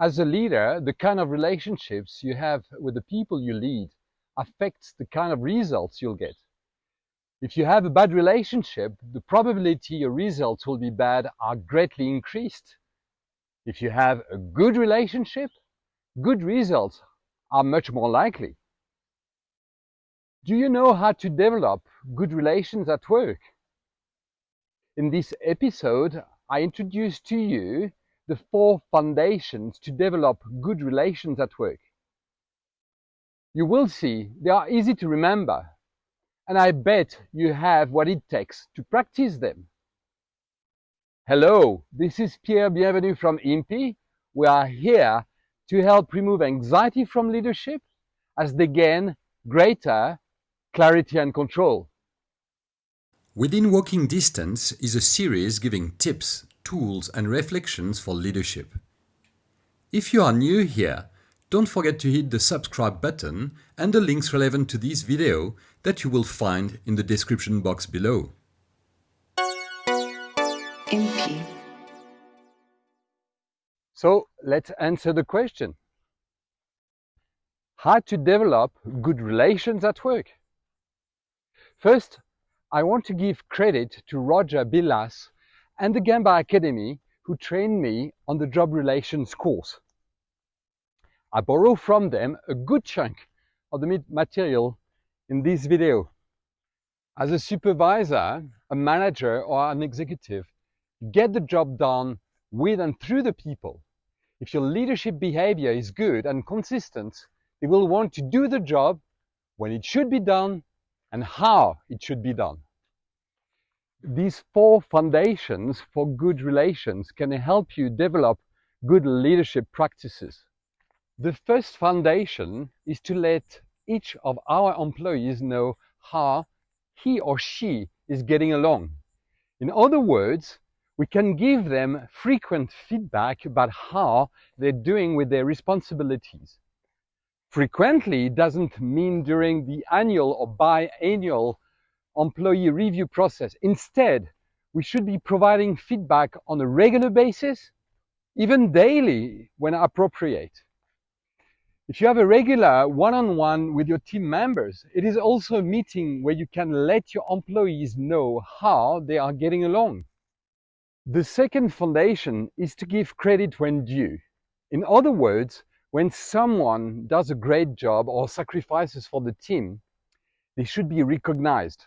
As a leader, the kind of relationships you have with the people you lead affects the kind of results you'll get. If you have a bad relationship, the probability your results will be bad are greatly increased. If you have a good relationship, good results are much more likely. Do you know how to develop good relations at work? In this episode, I introduce to you the four foundations to develop good relations at work. You will see they are easy to remember, and I bet you have what it takes to practice them. Hello, this is Pierre Bienvenu from IMPI. We are here to help remove anxiety from leadership as they gain greater clarity and control. Within Walking Distance is a series giving tips, tools and reflections for leadership. If you are new here, don't forget to hit the subscribe button and the links relevant to this video that you will find in the description box below. IMPI. So let's answer the question. How to develop good relations at work? First, I want to give credit to Roger Billas and the Gemba Academy who trained me on the job relations course. I borrow from them a good chunk of the material in this video. As a supervisor, a manager or an executive, get the job done with and through the people. If your leadership behavior is good and consistent, they will want to do the job when it should be done and how it should be done. These four foundations for good relations can help you develop good leadership practices. The first foundation is to let each of our employees know how he or she is getting along. In other words, we can give them frequent feedback about how they're doing with their responsibilities. Frequently doesn't mean during the annual or biannual employee review process. Instead, we should be providing feedback on a regular basis, even daily when appropriate. If you have a regular one-on-one -on -one with your team members, it is also a meeting where you can let your employees know how they are getting along. The second foundation is to give credit when due. In other words, when someone does a great job or sacrifices for the team, they should be recognized.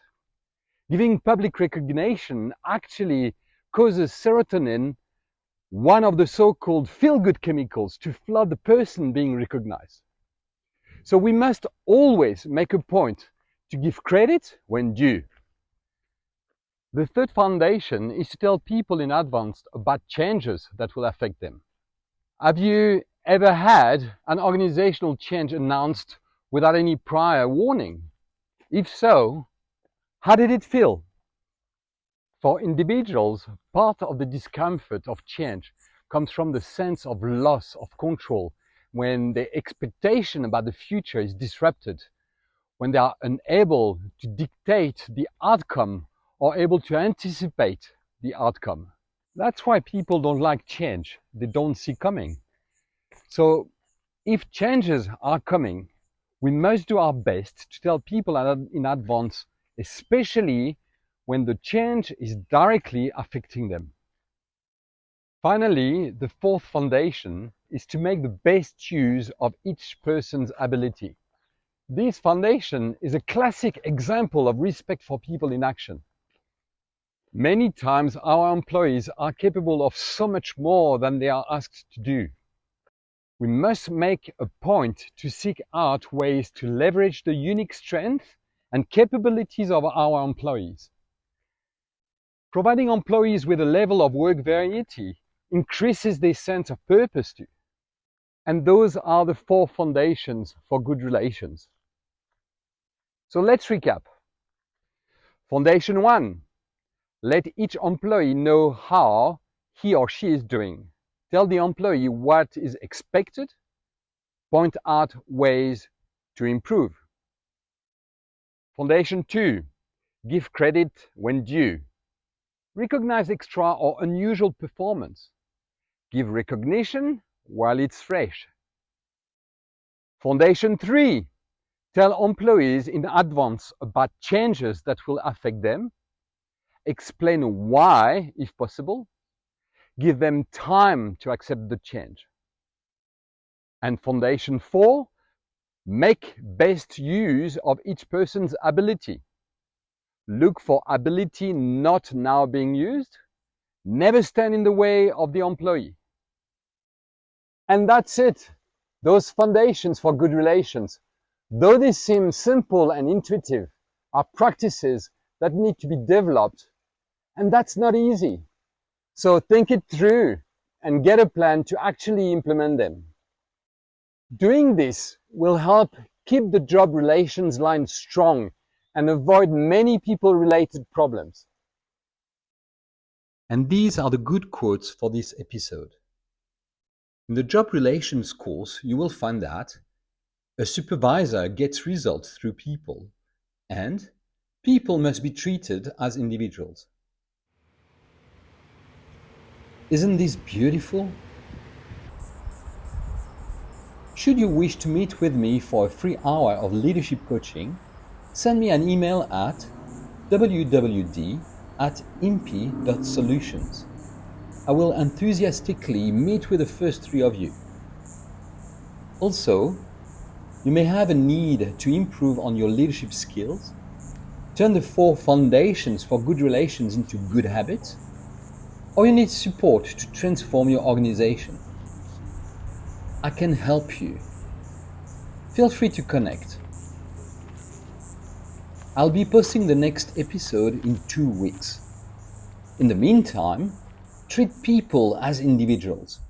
Giving public recognition actually causes serotonin, one of the so-called feel-good chemicals, to flood the person being recognized. So we must always make a point to give credit when due. The third foundation is to tell people in advance about changes that will affect them. Have you ever had an organizational change announced without any prior warning? If so, how did it feel? For individuals, part of the discomfort of change comes from the sense of loss of control when the expectation about the future is disrupted, when they are unable to dictate the outcome or able to anticipate the outcome. That's why people don't like change. They don't see coming. So if changes are coming, we must do our best to tell people in advance, especially when the change is directly affecting them. Finally, the fourth foundation is to make the best use of each person's ability. This foundation is a classic example of respect for people in action. Many times our employees are capable of so much more than they are asked to do we must make a point to seek out ways to leverage the unique strengths and capabilities of our employees. Providing employees with a level of work variety increases their sense of purpose too. And those are the four foundations for good relations. So let's recap. Foundation one, let each employee know how he or she is doing. Tell the employee what is expected. Point out ways to improve. Foundation two, give credit when due. Recognize extra or unusual performance. Give recognition while it's fresh. Foundation 3. Tell employees in advance about changes that will affect them. Explain why, if possible. Give them time to accept the change. And Foundation 4. Make best use of each person's ability. Look for ability not now being used. Never stand in the way of the employee. And that's it. Those foundations for good relations, though they seem simple and intuitive, are practices that need to be developed. And that's not easy. So think it through and get a plan to actually implement them. Doing this will help keep the job relations line strong and avoid many people-related problems. And these are the good quotes for this episode. In the job relations course, you will find that a supervisor gets results through people, and people must be treated as individuals. Isn't this beautiful? Should you wish to meet with me for a free hour of leadership coaching, send me an email at wwd at impi.solutions. I will enthusiastically meet with the first three of you. Also, you may have a need to improve on your leadership skills, turn the four foundations for good relations into good habits, or you need support to transform your organization. I can help you. Feel free to connect. I'll be posting the next episode in two weeks. In the meantime, treat people as individuals.